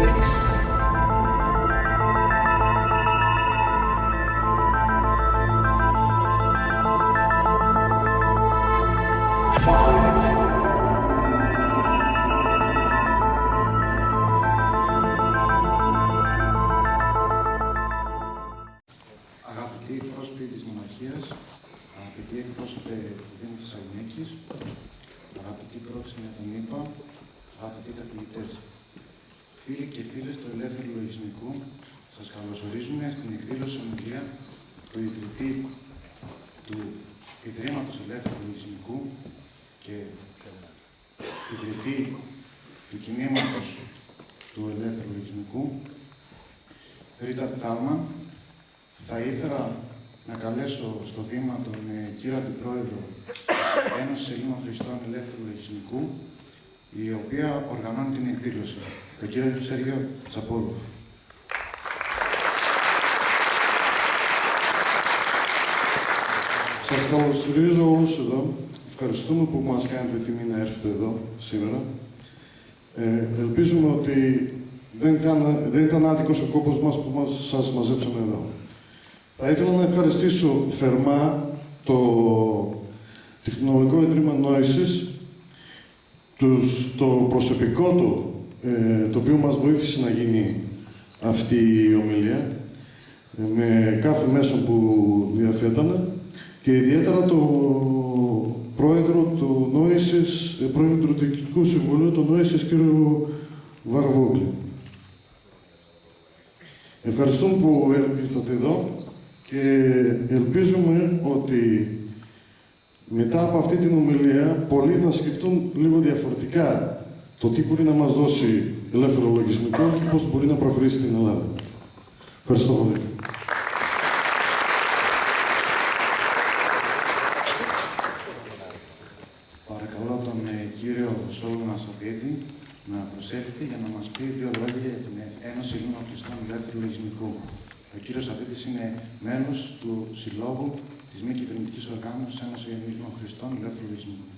six. Καλωσορίζω όλους εδώ. Ευχαριστούμε που μας κάνετε τιμή να έρθετε εδώ σήμερα. Ε, ελπίζουμε ότι δεν, κάνα, δεν ήταν άδικος ο κόπος μας που μας, σας μαζέψαμε εδώ. Θα ήθελα να ευχαριστήσω θερμά το Τεχνολογικό Ιδρύμα Νόησης, τους, το προσωπικό του, ε, το οποίο μας βοήθησε να γίνει αυτή η ομιλία, ε, με κάθε μέσο που διαθέτανε και ιδιαίτερα το πρόεδρο του Νόησης, ε, πρόεδρο του Διοικητικού Συμβουλίου του Νόησης, κ. Βαρβόγκλη. Ευχαριστούμε που ήρθατε εδώ και ελπίζουμε ότι μετά από αυτή την ομιλία πολλοί θα σκεφτούν λίγο διαφορετικά το τι μπορεί να μας δώσει ελεύθερο λογισμικό και πώς μπορεί να προχωρήσει στην Ελλάδα. Ευχαριστώ πολύ. προσέλθει για να μας πει δύο λόγια για την Ένωση Ελλήνων Χριστών Ελεύθερου Λογισμικού. Ο κύριος Αβίτης είναι μέλος του Συλλόγου της μη κυβερνητικής οργάνωσης Ένωσης Ελλήνων Χριστών Ελεύθερου Λογισμικού.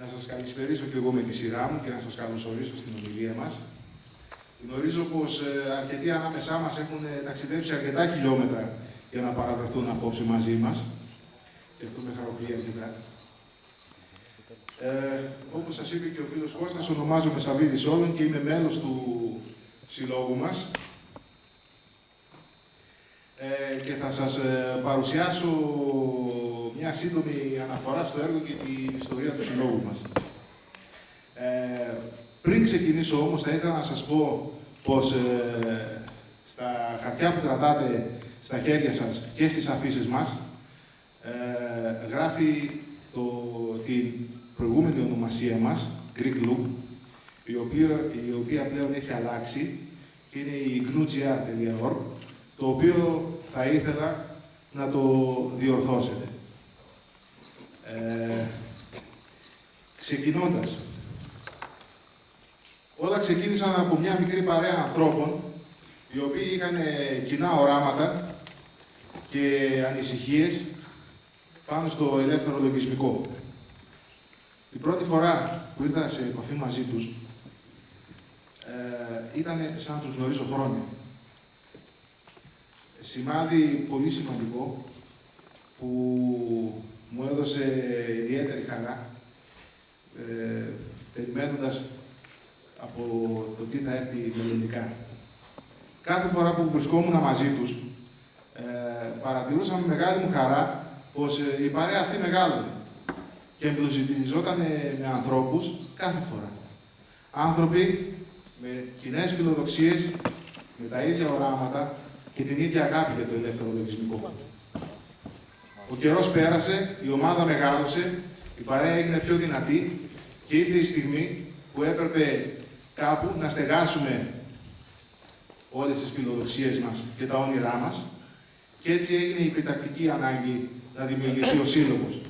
Να σας καλησπερίσω και εγώ με τη σειρά μου και να σας καλωσορίσω στην ομιλία μας. Γνωρίζω πως ε, αρκετοί ανάμεσά μας έχουν ταξιδέψει αρκετά χιλιόμετρα για να παραβρεθούν απόψε μαζί μας και αυτό με χαροποιεί αρκετά. Ε, όπως σας είπε και ο φίλος Κώστας, ονομάζομαι Σαββίδης Όλων και είμαι μέλος του συλλόγου μας. Ε, και θα σας ε, παρουσιάσω μια σύντομη αναφορά στο έργο και την ιστορία του συλλόγου μας. Ε, πριν ξεκινήσω όμως, θα ήθελα να σας πω πως ε, στα χαρτιά που κρατάτε στα χέρια σας και στις αφήσεις μας, ε, γράφει το, την προηγούμενη ονομασία μας, Greek Loop, η οποία, η οποία πλέον έχει αλλάξει και είναι η gnugr.org, το οποίο θα ήθελα να το διορθώσετε. Ε, ξεκινώντας, όλα ξεκίνησαν από μια μικρή παρέα ανθρώπων, οι οποίοι είχαν κοινά οράματα και ανησυχίες πάνω στο ελεύθερο λογισμικό. Την πρώτη φορά που ήρθα σε επαφή μαζί τους, ε, ήταν σαν να τους γνωρίζω χρόνια. Σημάδι πολύ σημαντικό που μου έδωσε ιδιαίτερη χαρά, ε, περιμένοντας από το τι θα έρθει μελλοντικά. Κάθε φορά που βρισκόμουν μαζί τους, ε, παρατηρούσα με μεγάλη μου χαρά πως ε, η παρέα αυτή μεγάλωνε και εμπλουτιζόταν με ανθρώπους κάθε φορά. Άνθρωποι με κοινές φιλοδοξίες, με τα ίδια οράματα και την ίδια αγάπη για το ελεύθερο λογισμικό. Ο καιρός πέρασε, η ομάδα μεγάλωσε, η παρέα έγινε πιο δυνατή Και ήρθε η στιγμή που έπρεπε κάπου να στεγάσουμε όλες τις φιλοδοξίες μας και τα όνειρά μας και έτσι έγινε η επιτακτική ανάγκη να δημιουργηθεί ο Σύλλογος.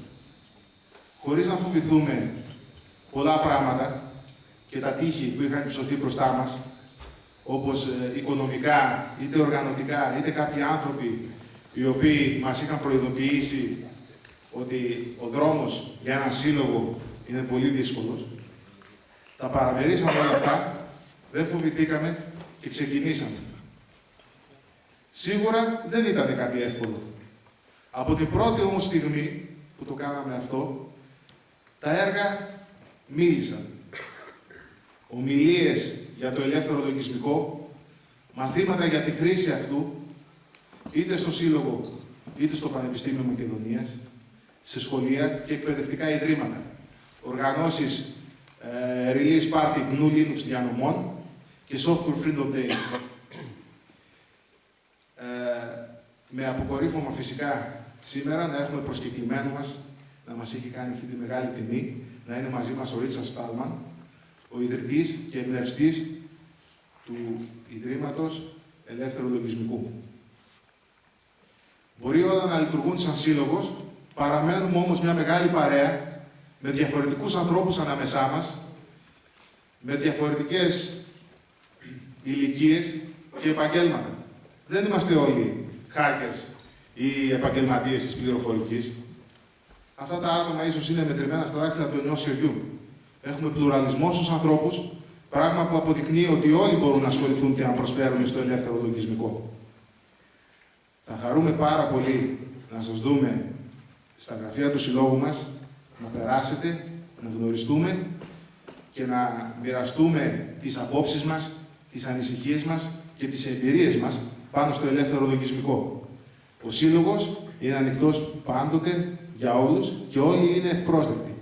Χωρίς να φοβηθούμε πολλά πράγματα και τα τείχη που είχαν υψωθεί μπροστά μας, όπως ε, οικονομικά, είτε οργανωτικά, είτε κάποιοι άνθρωποι οι οποίοι μας είχαν προειδοποιήσει ότι ο δρόμος για έναν σύλλογο είναι πολύ δύσκολος. Τα παραμερίσαμε όλα αυτά, δεν φοβηθήκαμε και ξεκινήσαμε. Σίγουρα δεν ήταν κάτι εύκολο. Από την πρώτη όμως στιγμή που το κάναμε αυτό, τα έργα μίλησαν. Ομιλίες για το ελεύθερο λογισμικό, μαθήματα για τη χρήση αυτού, είτε στο Σύλλογο, είτε στο Πανεπιστήμιο Μακεδονίας, σε σχολεία και εκπαιδευτικά ιδρύματα. Οργανώσεις ε, Release Party GNU Linux διανομών και Software Freedom Days. Ε, με αποκορύφωμα φυσικά σήμερα να έχουμε προσκεκλημένο μας, να μας έχει κάνει αυτή τη μεγάλη τιμή, να είναι μαζί μας ο Ρίτσα Στάλμαν, ο ιδρυτής και εμπνευστής του Ιδρύματος Ελεύθερου Λογισμικού. Μπορεί όλα να λειτουργούν σαν σύλλογος, παραμένουμε όμως μια μεγάλη παρέα με διαφορετικούς ανθρώπους ανάμεσά μας, με διαφορετικές ηλικίες και επαγγέλματα. Δεν είμαστε όλοι hackers ή επαγγελματίες της πληροφορικής. Αυτά τα άτομα ίσως είναι μετρημένα στα δάχτυλα του ενός χεριού. Έχουμε πλουραλισμό στους ανθρώπους, πράγμα που αποδεικνύει ότι όλοι μπορούν να ασχοληθούν και να προσφέρουν στο ελεύθερο λογισμικό. Θα χαρούμε πάρα πολύ να σας δούμε στα γραφεία του Συλλόγου μας, να περάσετε, να γνωριστούμε και να μοιραστούμε τις απόψεις μας, τις ανησυχίες μας και τις εμπειρίες μας πάνω στο ελεύθερο λογισμικό. Ο Σύλλογος είναι ανοιχτός πάντοτε για όλους και όλοι είναι ευπρόσδεκτοι.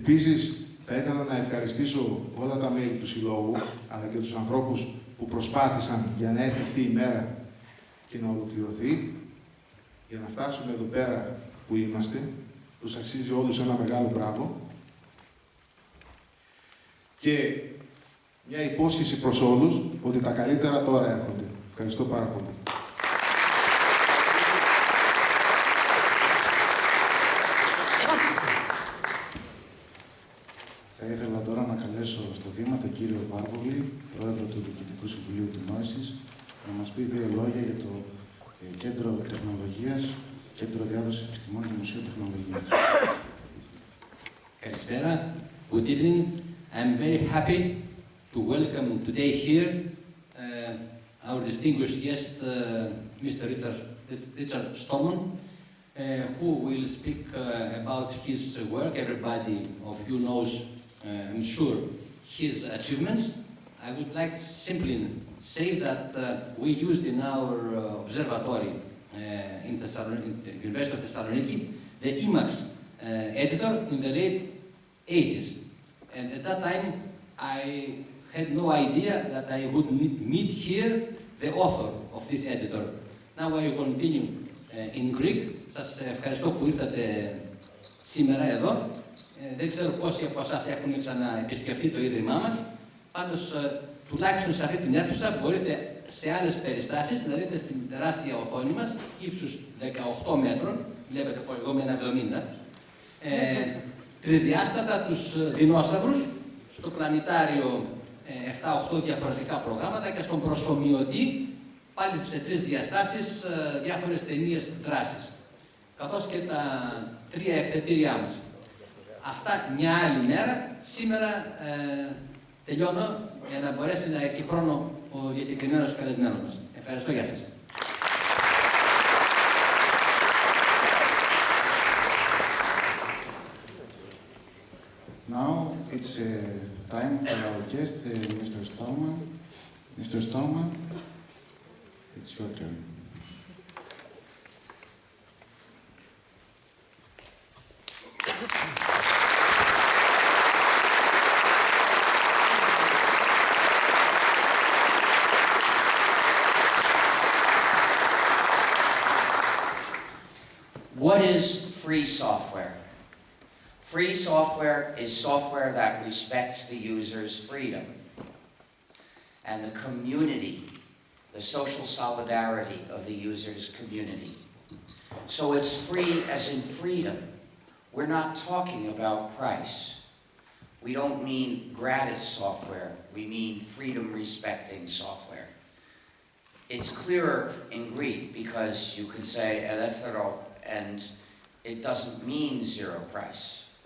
Επίσης, θα ήθελα να ευχαριστήσω όλα τα μέλη του Συλλόγου, αλλά και τους ανθρώπους που προσπάθησαν για να έρθει αυτή η μέρα και να ολοκληρωθεί, για να φτάσουμε εδώ πέρα που είμαστε. Τους αξίζει όλους ένα μεγάλο μπράβο. Και μια υπόσχεση προς όλους ότι τα καλύτερα τώρα έρχονται. Ευχαριστώ πάρα πολύ. Θα ήθελα τώρα να καλέσω στο βήμα τον κύριο Βάρβολη, πρόεδρο του Διοικητικού Συμβουλίου του Νόησης, να μας πει δύο λόγια για το ε, Κέντρο Τεχνολογίας, Κέντρο Διάδοσης Επιστημών και Μουσείο Τεχνολογίας. Καλησπέρα. Good evening. I'm very happy to welcome today here uh, our distinguished guest, uh, Mr. Richard, Richard Stallman, uh, who will speak uh, about his work. Everybody of you knows, uh, I'm sure, his achievements. I would like simply say that uh, we used in our uh, observatory uh, in, Thessalon- in the University of Thessaloniki the Emacs uh, editor in the late 80s. And at that time, I had no idea that I would meet, meet here the author of this editor. Now I will continue uh, in Greek. Σας ευχαριστώ που ήρθατε σήμερα εδώ. Ε, δεν ξέρω πόσοι από εσάς έχουν ξαναεπισκεφτεί το Ίδρυμά μας. Πάντως, ε, τουλάχιστον σε αυτή την αίθουσα μπορείτε σε άλλες περιστάσεις να δείτε στην τεράστια οθόνη μας, ύψους 18 μέτρων, βλέπετε πω εγώ με ένα 70, ε, τριδιάστατα τους ε, δεινόσαυρους, στο πλανητάριο ε, 7-8 διαφορετικά προγράμματα και στον προσωμιωτή πάλι σε τρεις διαστάσεις ε, διάφορες ταινίες δράσης, καθώς και τα τρία εκθετήριά μας. Αυτά μια άλλη μέρα. Σήμερα ε, τελειώνω για να μπορέσει να έχει χρόνο ο διακεκριμένος καλεσμένος μας. Ευχαριστώ, γεια σας. Now it's uh, time for our guest, uh, Mr. Stallman. Mr. Stallman, it's your turn. Free software? Free software is software that respects the user's freedom and the community, the social solidarity of the user's community. So it's free as in freedom. We're not talking about price. We don't mean gratis software, we mean freedom respecting software. It's clearer in Greek because you can say elefthero and it doesn't mean zero price.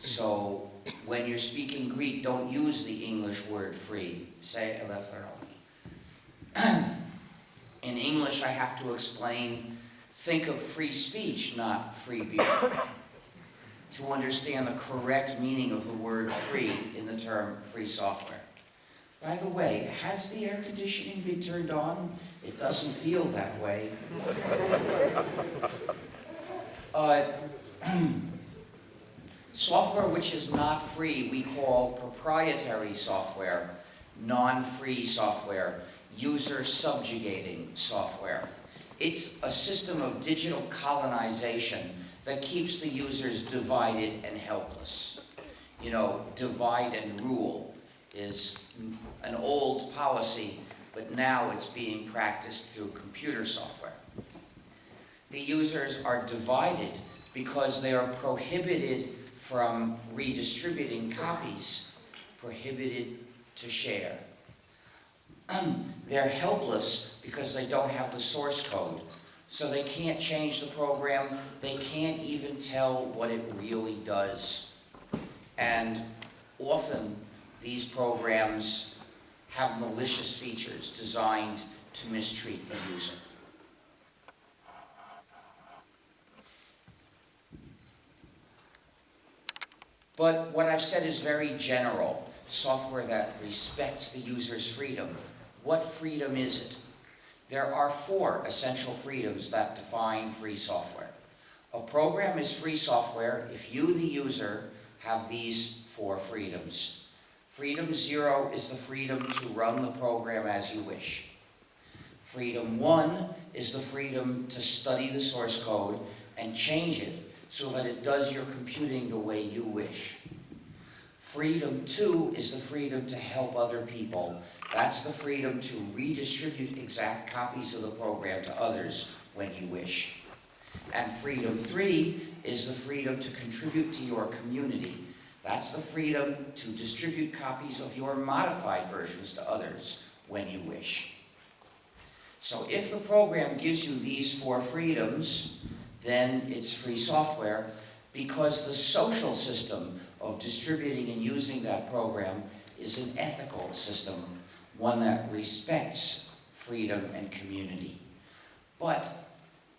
So when you're speaking Greek, don't use the English word free, say elefthero. In English, I have to explain, think of free speech, not free beer to understand the correct meaning of the word free in the term free software. By the way, has the air conditioning been turned on? It doesn't feel that way. Uh, software which is not free, we call proprietary software, non-free software, user subjugating software. It's a system of digital colonization that keeps the users divided and helpless. You know, divide and rule is an old policy, but now it's being practiced through computer software. The users are divided because they are prohibited from redistributing copies, prohibited to share. They're helpless because they don't have the source code so they can't change the program. They can't even tell what it really does. And often these programs have malicious features designed to mistreat the user. But what I've said is very general, software that respects the user's freedom. What freedom is it? There are four essential freedoms that define free software. A program is free software if you, the user, have these four freedoms. Freedom zero is the freedom to run the program as you wish. Freedom one is the freedom to study the source code and change it so that it does your computing the way you wish. Freedom two is the freedom to help other people. That's the freedom to redistribute exact copies of the program to others when you wish. And freedom three is the freedom to contribute to your community. That's the freedom to distribute copies of your modified versions to others when you wish. So if the program gives you these four freedoms, then it's free software because the social system of distributing and using that program is an ethical system, one that respects freedom and community. But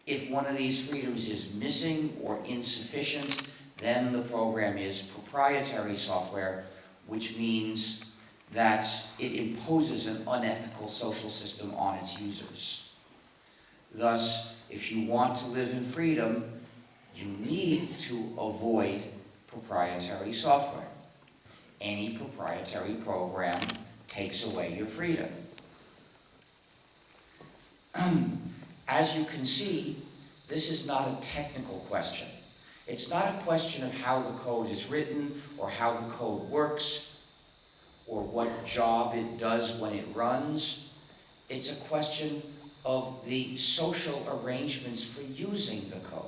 if one of these freedoms is missing or insufficient, then the program is proprietary software, which means that it imposes an unethical social system on its users. Thus, if you want to live in freedom, you need to avoid proprietary software. Any proprietary program takes away your freedom. As you can see, this is not a technical question. It's not a question of how the code is written or how the code works or what job it does when it runs. It's a question of the social arrangements for using the code.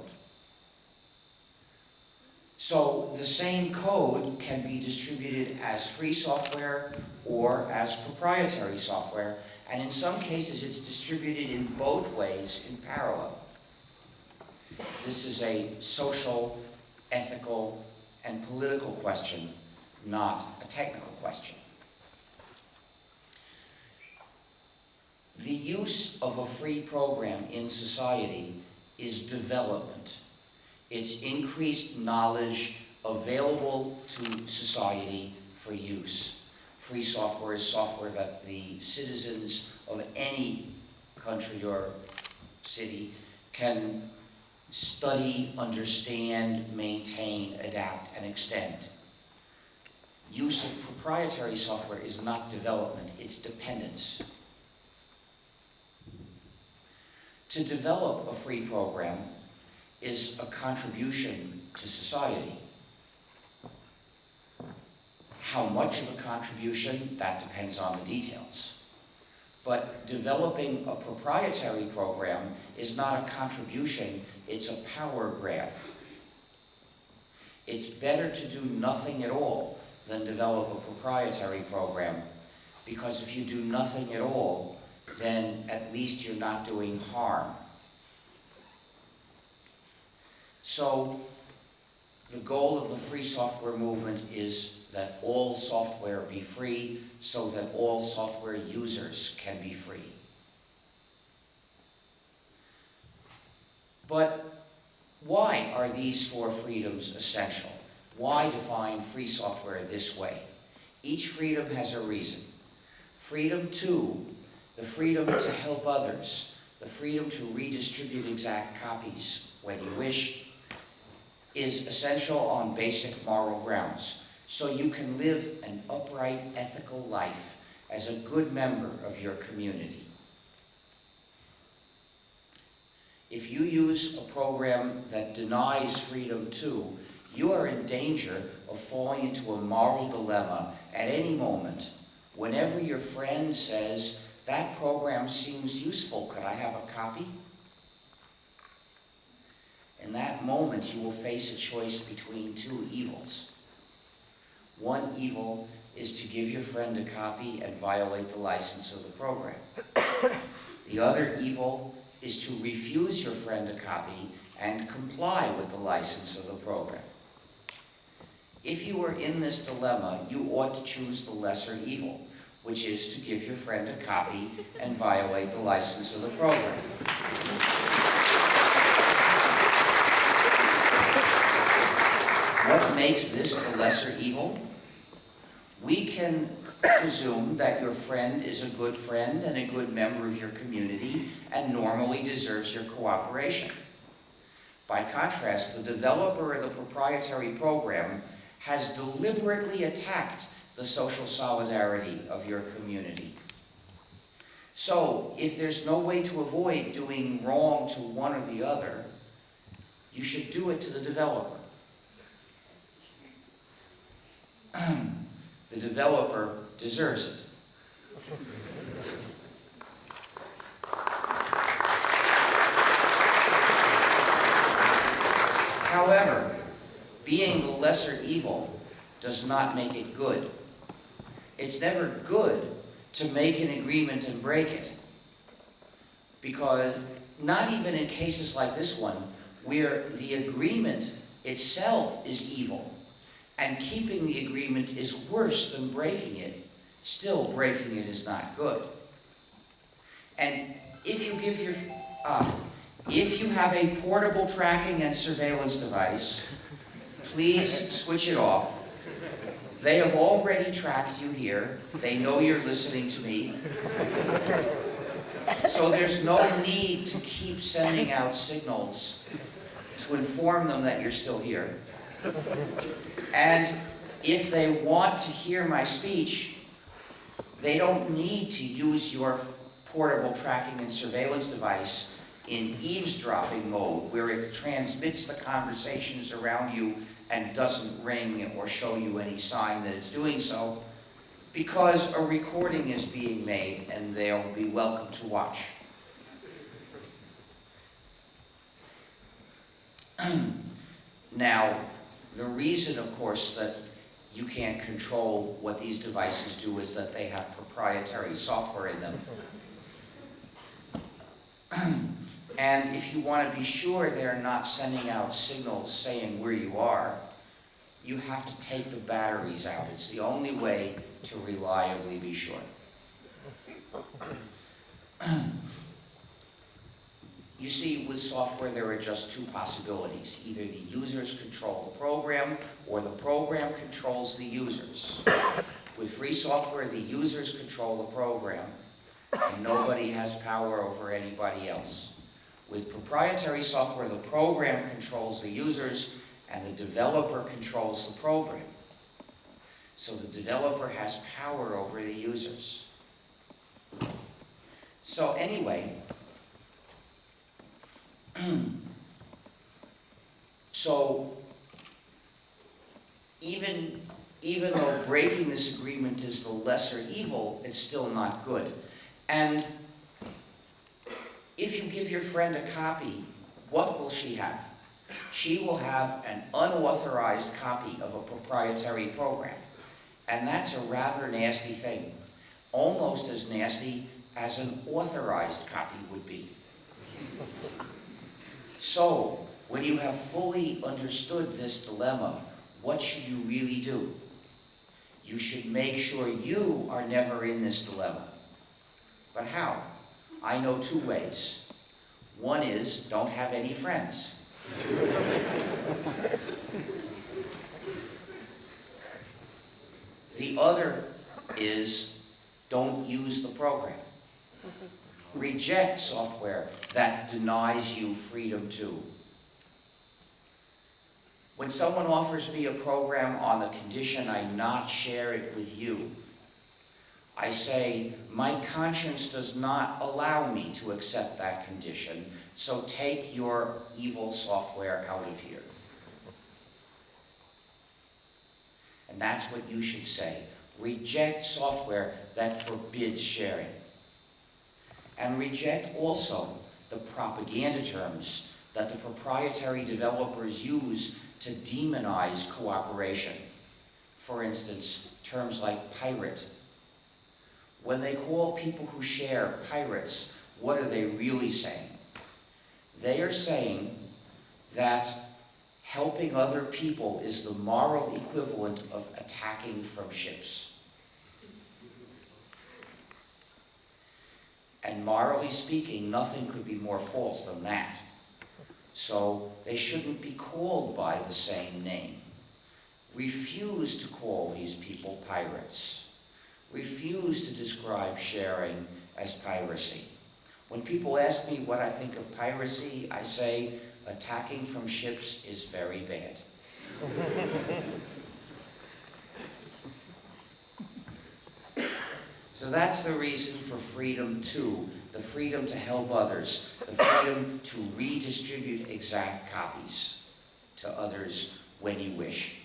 So the same code can be distributed as free software or as proprietary software, and in some cases it's distributed in both ways in parallel. This is a social, ethical, and political question, not a technical question. The use of a free program in society is development. It's increased knowledge available to society for use. Free software is software that the citizens of any country or city can study, understand, maintain, adapt, and extend. Use of proprietary software is not development, it's dependence. To develop a free program, is a contribution to society. How much of a contribution, that depends on the details. But developing a proprietary program is not a contribution, it's a power grab. It's better to do nothing at all than develop a proprietary program, because if you do nothing at all, then at least you're not doing harm. So, the goal of the free software movement is that all software be free so that all software users can be free. But why are these four freedoms essential? Why define free software this way? Each freedom has a reason. Freedom two, the freedom to help others, the freedom to redistribute exact copies when you wish, is essential on basic moral grounds. So you can live an upright, ethical life as a good member of your community. If you use a program that denies freedom too, you are in danger of falling into a moral dilemma at any moment. Whenever your friend says, that program seems useful, could I have a copy? In that moment, you will face a choice between two evils. One evil is to give your friend a copy and violate the license of the program. The other evil is to refuse your friend a copy and comply with the license of the program. If you are in this dilemma, you ought to choose the lesser evil, which is to give your friend a copy and violate the license of the program. What makes this the lesser evil? We can presume that your friend is a good friend and a good member of your community and normally deserves your cooperation. By contrast, the developer of the proprietary program has deliberately attacked the social solidarity of your community. So, if there's no way to avoid doing wrong to one or the other, you should do it to the developer. the developer deserves it. However, being the lesser evil does not make it good. It's never good to make an agreement and break it. Because not even in cases like this one, where the agreement itself is evil, and keeping the agreement is worse than breaking it, still breaking it is not good. And if you give your, uh, if you have a portable tracking and surveillance device, please switch it off. They have already tracked you here. They know you're listening to me. So there's no need to keep sending out signals to inform them that you're still here. And if they want to hear my speech, they don't need to use your portable tracking and surveillance device in eavesdropping mode, where it transmits the conversations around you and doesn't ring or show you any sign that it's doing so, because a recording is being made and they'll be welcome to watch. now, the reason, of course, that you can't control what these devices do is that they have proprietary software in them. and if you want to be sure they're not sending out signals saying where you are, you have to take the batteries out. It's the only way to reliably be sure. You see, with software, there are just two possibilities. Either the users control the program, or the program controls the users. With free software, the users control the program, and nobody has power over anybody else. With proprietary software, the program controls the users and the developer controls the program. So the developer has power over the users. So anyway, so even, even though breaking this agreement is the lesser evil, it's still not good. And if you give your friend a copy, what will she have? She will have an unauthorized copy of a proprietary program. And that's a rather nasty thing, almost as nasty as an authorized copy would be. So, when you have fully understood this dilemma, what should you really do? You should make sure you are never in this dilemma. But how? I know two ways. One is don't have any friends. The other is don't use the program. Reject software that denies you freedom to. When someone offers me a program on the condition I not share it with you, I say, my conscience does not allow me to accept that condition, so take your evil software out of here. And that's what you should say. Reject software that forbids sharing. And reject also the propaganda terms that the proprietary developers use to demonize cooperation. For instance, terms like pirate. When they call people who share pirates, what are they really saying? They are saying that helping other people is the moral equivalent of attacking from ships. And morally speaking, nothing could be more false than that. So they shouldn't be called by the same name. Refuse to call these people pirates. Refuse to describe sharing as piracy. When people ask me what I think of piracy, I say attacking from ships is very bad. So that's the reason for freedom too, the freedom to help others, the freedom to redistribute exact copies to others when you wish.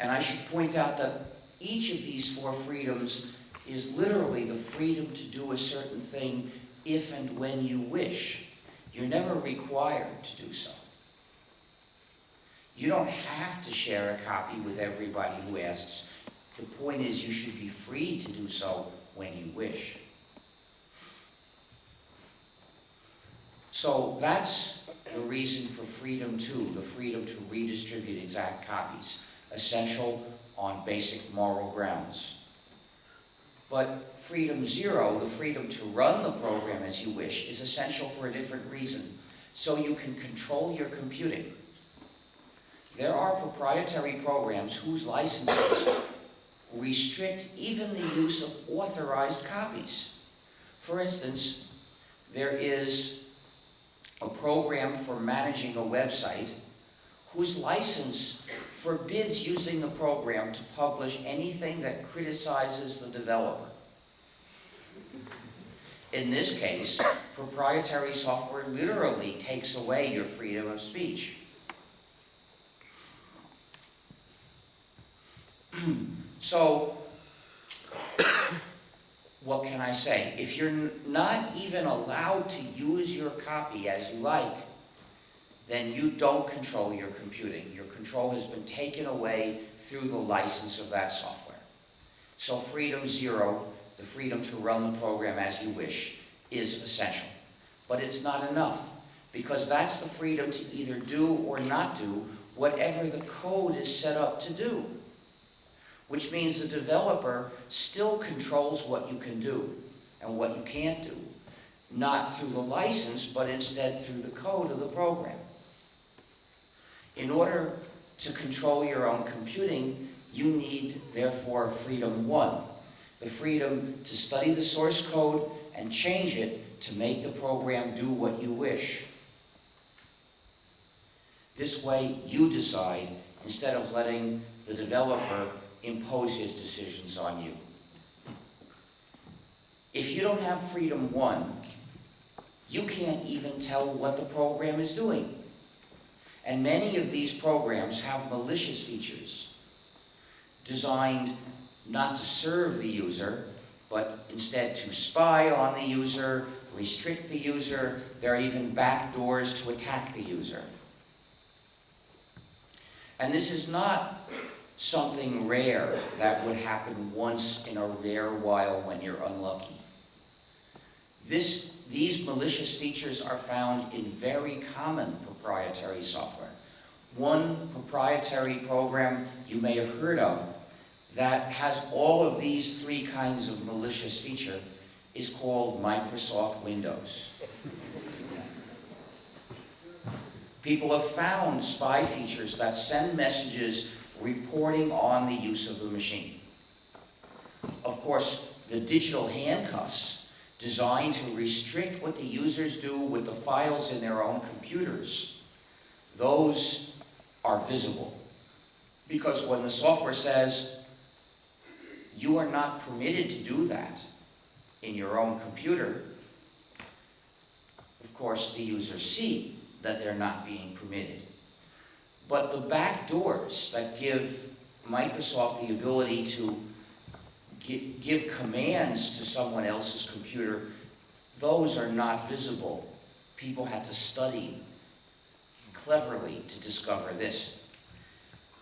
And I should point out that each of these four freedoms is literally the freedom to do a certain thing if and when you wish. You're never required to do so. You don't have to share a copy with everybody who asks. The point is you should be free to do so when you wish. So that's the reason for freedom two, the freedom to redistribute exact copies, essential on basic moral grounds. But freedom zero, the freedom to run the program as you wish, is essential for a different reason. So you can control your computing. There are proprietary programs whose licenses restrict even the use of authorized copies. For instance, there is a program for managing a website whose license forbids using the program to publish anything that criticizes the developer. In this case, proprietary software literally takes away your freedom of speech. so, what can I say? If you're not even allowed to use your copy as you like, then you don't control your computing. Your control has been taken away through the license of that software. So freedom zero, the freedom to run the program as you wish, is essential. But it's not enough, because that's the freedom to either do or not do whatever the code is set up to do. Which means the developer still controls what you can do and what you can't do. Not through the license, but instead through the code of the program. In order to control your own computing, you need, therefore, freedom one. The freedom to study the source code and change it to make the program do what you wish. This way, you decide instead of letting the developer impose his decisions on you. If you don't have freedom one, you can't even tell what the program is doing. And many of these programs have malicious features. designed not to serve the user, but instead to spy on the user, restrict the user. There are even back doors to attack the user. And this is not something rare that would happen once in a rare while when you're unlucky. This, these malicious features are found in very common proprietary software. One proprietary program you may have heard of that has all of these three kinds of malicious feature is called Microsoft Windows. People have found spy features that send messages reporting on the use of the machine. Of course, the digital handcuffs designed to restrict what the users do with the files in their own computers, those are visible. Because when the software says, you are not permitted to do that in your own computer, of course, the users see that they're not being permitted. But the back doors that give Microsoft the ability to gi- give commands to someone else's computer, those are not visible. People had to study cleverly to discover this.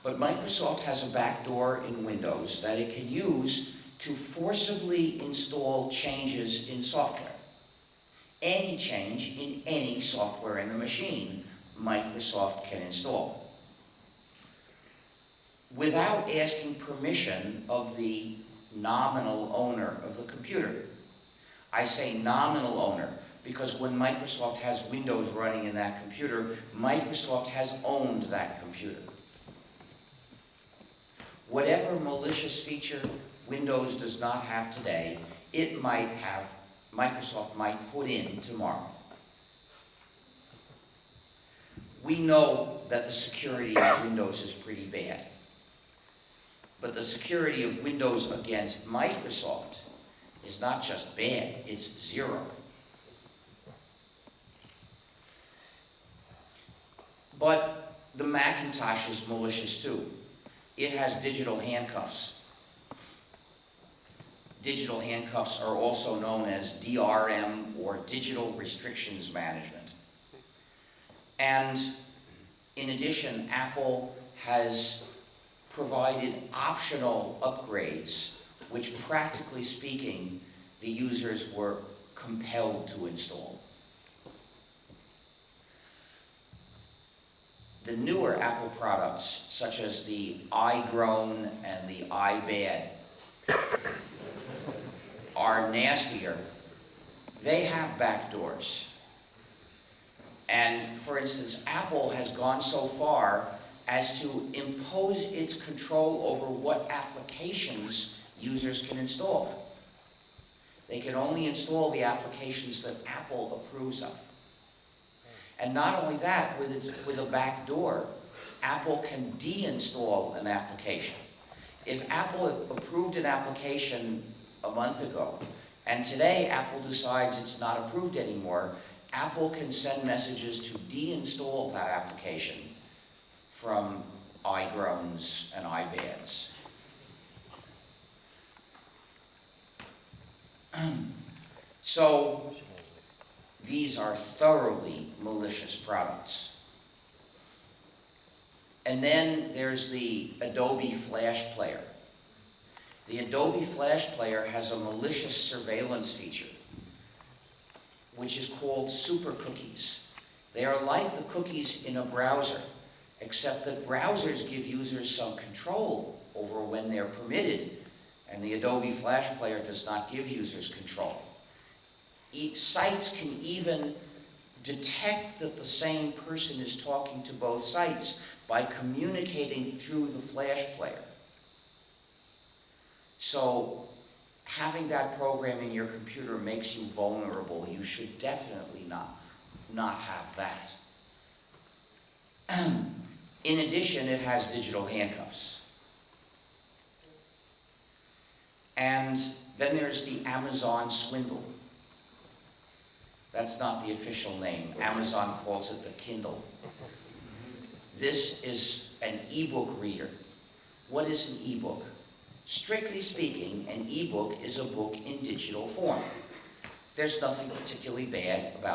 But Microsoft has a backdoor in Windows that it can use to forcibly install changes in software. Any change in any software in the machine, Microsoft can install without asking permission of the nominal owner of the computer. I say nominal owner because when Microsoft has Windows running in that computer, Microsoft has owned that computer. Whatever malicious feature Windows does not have today, it might have, Microsoft might put in tomorrow. We know that the security of Windows is pretty bad. Security of Windows against Microsoft is not just bad, it's zero. But the Macintosh is malicious too. It has digital handcuffs. Digital handcuffs are also known as DRM or Digital Restrictions Management. And in addition, Apple has provided optional upgrades, which practically speaking, the users were compelled to install. The newer Apple products, such as the iGroan and the iBad, are nastier. They have backdoors. And for instance, Apple has gone so far as to impose its control over what applications users can install. They can only install the applications that Apple approves of. And not only that, with, its, with a back door, Apple can deinstall an application. If Apple approved an application a month ago, and today Apple decides it's not approved anymore, Apple can send messages to deinstall that application from iGroans and iBads. so, these are thoroughly malicious products. And then there's the Adobe Flash Player. The Adobe Flash Player has a malicious surveillance feature, which is called super cookies. They are like the cookies in a browser, except that browsers give users some control over when they're permitted, and the Adobe Flash Player does not give users control. E- sites can even detect that the same person is talking to both sites by communicating through the Flash Player. So having that program in your computer makes you vulnerable. You should definitely not, not have that. In addition, it has digital handcuffs. And then there's the Amazon swindle. That's not the official name. Amazon calls it the Kindle. This is an ebook reader. what is an ebook? Strictly speaking, an ebook is a book in digital form. There's nothing particularly bad about